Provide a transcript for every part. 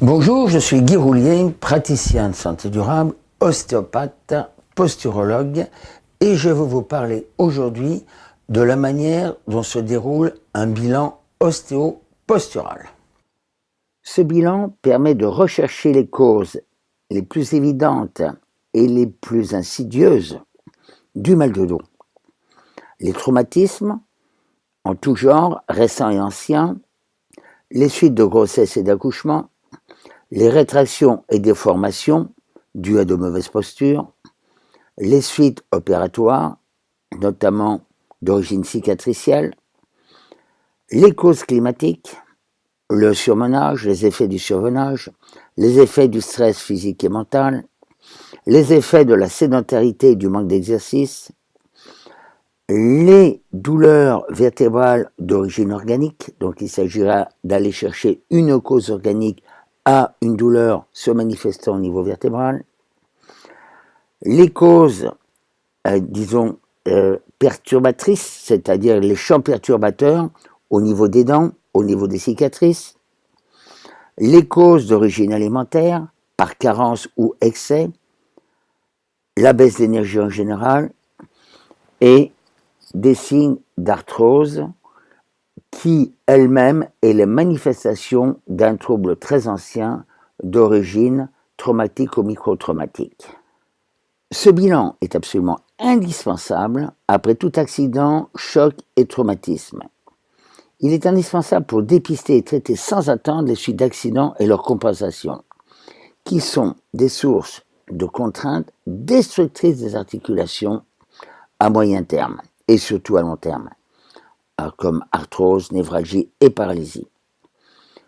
Bonjour, je suis Guy Roulier, praticien de santé durable, ostéopathe, posturologue, et je vais vous parler aujourd'hui de la manière dont se déroule un bilan ostéo-postural. Ce bilan permet de rechercher les causes les plus évidentes et les plus insidieuses du mal de dos. Les traumatismes, en tout genre, récents et anciens, les suites de grossesse et d'accouchement, les rétractions et déformations dues à de mauvaises postures, les suites opératoires, notamment d'origine cicatricielle, les causes climatiques, le surmenage, les effets du surmenage, les effets du stress physique et mental, les effets de la sédentarité et du manque d'exercice, les douleurs vertébrales d'origine organique, donc il s'agira d'aller chercher une cause organique à une douleur se manifestant au niveau vertébral. Les causes, euh, disons, euh, perturbatrices, c'est-à-dire les champs perturbateurs au niveau des dents, au niveau des cicatrices. Les causes d'origine alimentaire, par carence ou excès. La baisse d'énergie en général. Et des signes d'arthrose qui elle-même est la manifestation d'un trouble très ancien d'origine traumatique ou micro-traumatique. Ce bilan est absolument indispensable après tout accident, choc et traumatisme. Il est indispensable pour dépister et traiter sans attendre les suites d'accidents et leurs compensations, qui sont des sources de contraintes destructrices des articulations à moyen terme et surtout à long terme. Euh, comme arthrose, névralgie et paralysie.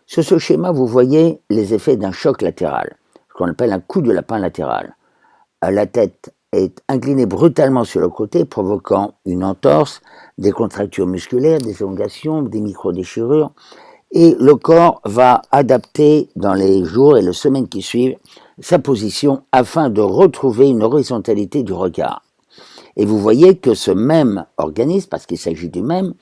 Sur ce schéma, vous voyez les effets d'un choc latéral, ce qu'on appelle un coup de lapin latéral. Euh, la tête est inclinée brutalement sur le côté, provoquant une entorse, des contractures musculaires, des élongations, des micro-déchirures, et le corps va adapter dans les jours et les semaines qui suivent sa position afin de retrouver une horizontalité du regard. Et vous voyez que ce même organisme, parce qu'il s'agit du même,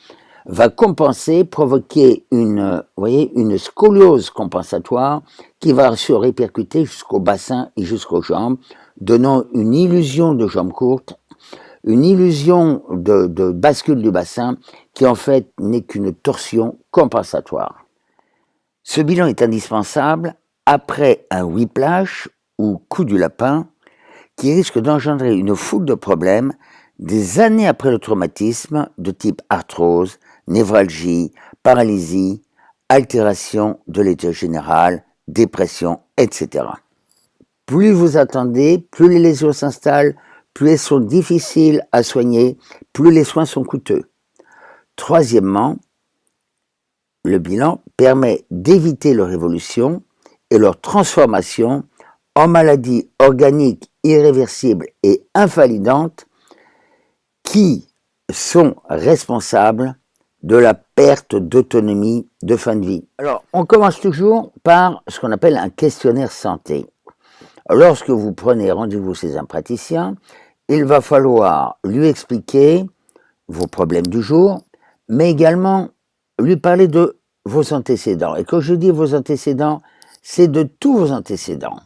va compenser, provoquer une, voyez, une scoliose compensatoire qui va se répercuter jusqu'au bassin et jusqu'aux jambes, donnant une illusion de jambes courtes, une illusion de, de bascule du bassin qui en fait n'est qu'une torsion compensatoire. Ce bilan est indispensable après un whiplash ou coup du lapin qui risque d'engendrer une foule de problèmes des années après le traumatisme de type arthrose, névralgie, paralysie, altération de l'état général, dépression, etc. Plus vous attendez, plus les lésions s'installent, plus elles sont difficiles à soigner, plus les soins sont coûteux. Troisièmement, le bilan permet d'éviter leur évolution et leur transformation en maladies organiques irréversibles et invalidantes qui sont responsables de la perte d'autonomie de fin de vie. Alors, on commence toujours par ce qu'on appelle un questionnaire santé. Lorsque vous prenez rendez-vous chez un praticien, il va falloir lui expliquer vos problèmes du jour, mais également lui parler de vos antécédents. Et quand je dis vos antécédents, c'est de tous vos antécédents,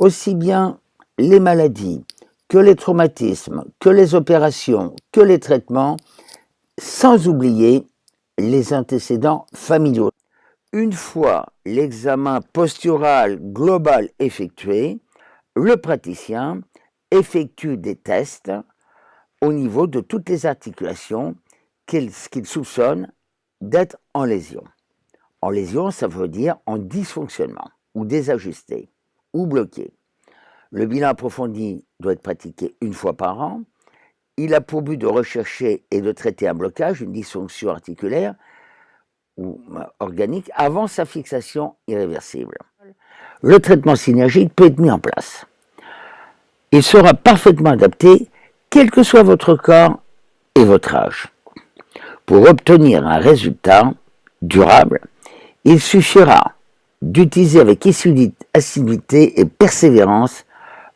aussi bien les maladies que les traumatismes, que les opérations, que les traitements, sans oublier les antécédents familiaux. Une fois l'examen postural global effectué, le praticien effectue des tests au niveau de toutes les articulations qu'il soupçonne d'être en lésion. En lésion, ça veut dire en dysfonctionnement, ou désajusté, ou bloqué. Le bilan approfondi doit être pratiqué une fois par an il a pour but de rechercher et de traiter un blocage, une dysfonction articulaire ou euh, organique avant sa fixation irréversible. Le traitement synergique peut être mis en place. Il sera parfaitement adapté quel que soit votre corps et votre âge. Pour obtenir un résultat durable, il suffira d'utiliser avec assiduité et persévérance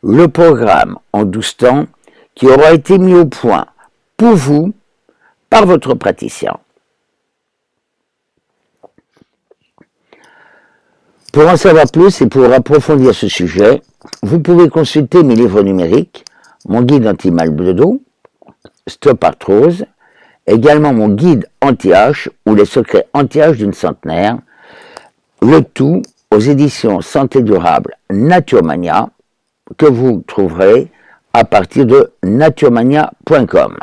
le programme en 12 temps qui aura été mis au point pour vous par votre praticien. Pour en savoir plus et pour approfondir ce sujet, vous pouvez consulter mes livres numériques, mon guide anti-mal de dos, Stop Arthrose, également mon guide anti-H ou les secrets anti-H d'une centenaire, le tout aux éditions Santé Durable Naturemania, que vous trouverez à partir de naturemania.com.